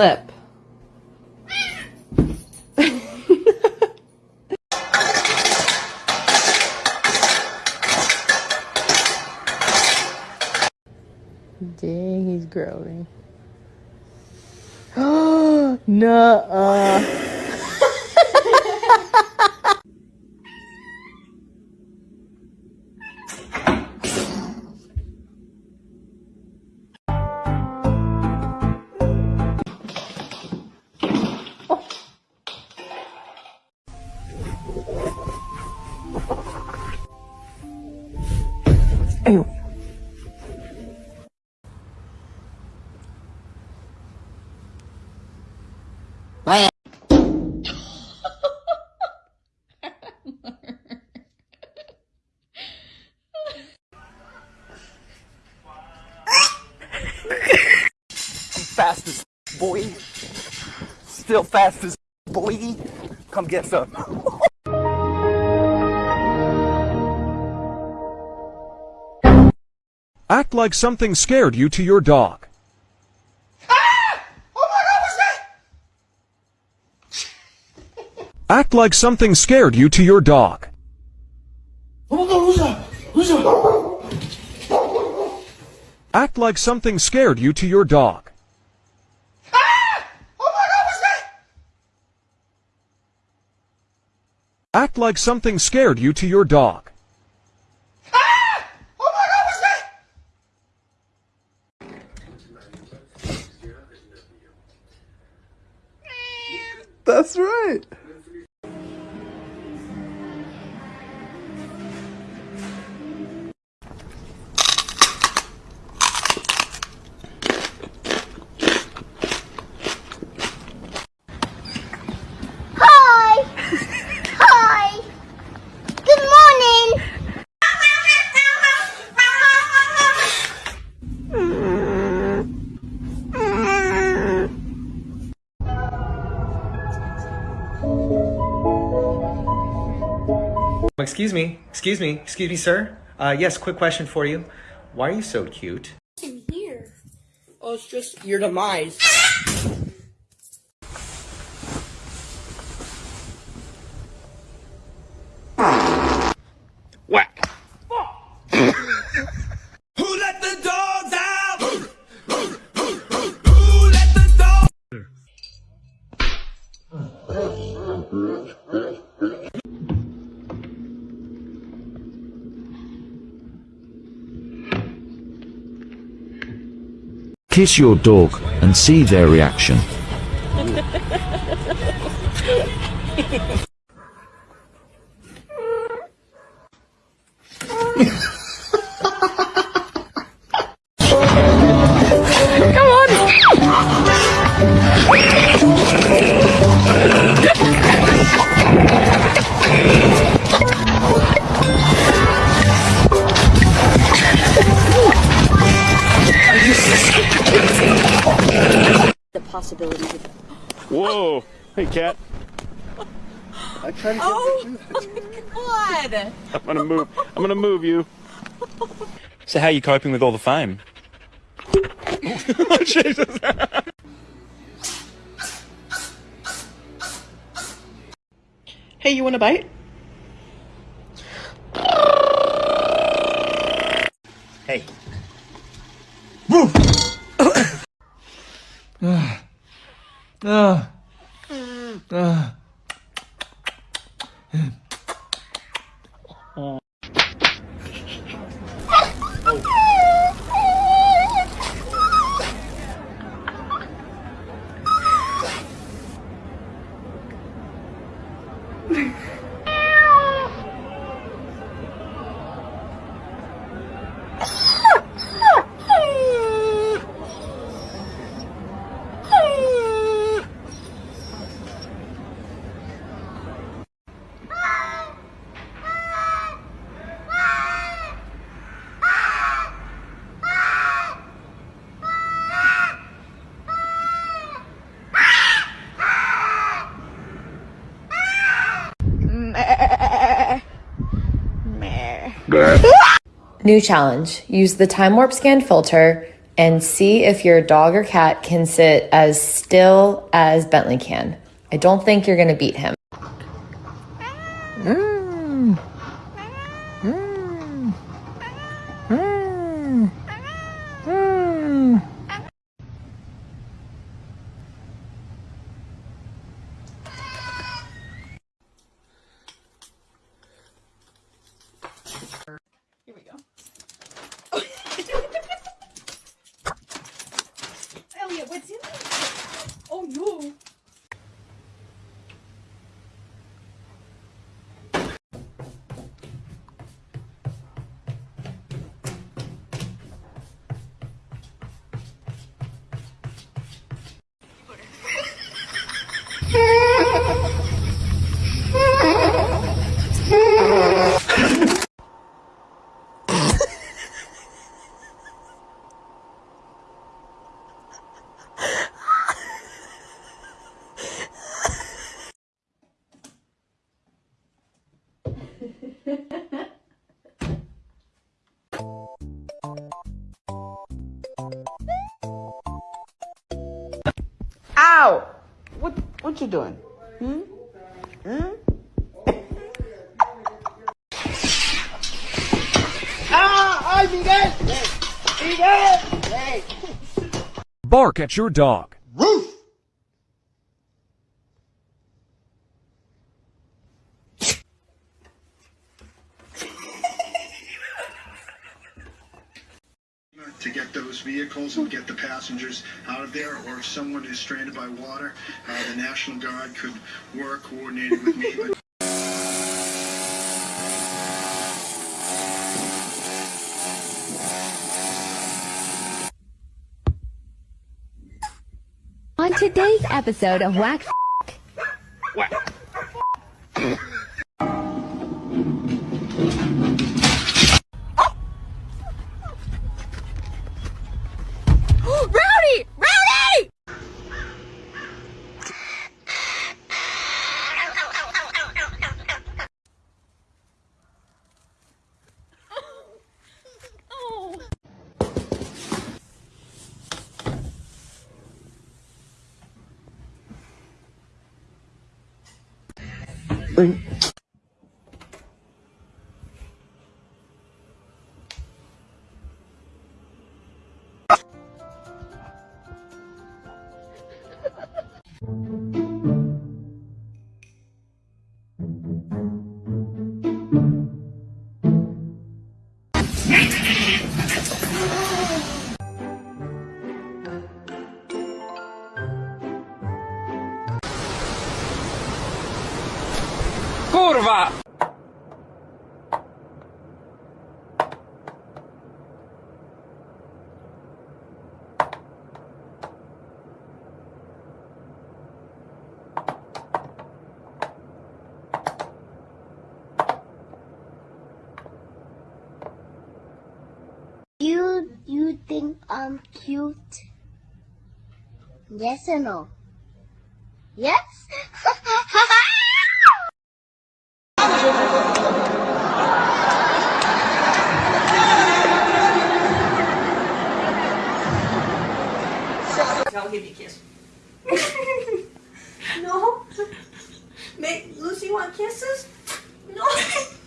Lip. Dang, he's growing. Nuh-uh. As boy. Still fast as boy. Come get some. Act like something scared you to your dog. Act like something scared you to your dog. Act like something scared you to your dog. Act like something scared you to your dog. That's right. Excuse me, excuse me, excuse me, sir. Uh, yes, quick question for you. Why are you so cute? in here? Oh, it's just your demise. Whack. Who let the dogs out? Who let the dogs Kiss your dog and see their reaction. possibilities of Whoa. Hey, cat. I tried to Oh my god! I'm gonna move. I'm gonna move you. So how are you coping with all the fame? Jesus. Hey, you want a bite? Hey, 아. New challenge. Use the time warp scan filter and see if your dog or cat can sit as still as Bentley can. I don't think you're going to beat him. Elliot, Ow! What what you doing? Hmm? Hmm? ah! Ay, Miguel! Miguel! Hey! Bark at your dog. Roof! to get those vehicles and get the passengers out of there, or if someone is stranded by water, uh, the National Guard could work coordinated with me. But On today's episode of Wax Rowdy! Spring. You you think I'm cute? Yes or no? Yes? I'll give you a kiss. no. May Lucy want kisses? No.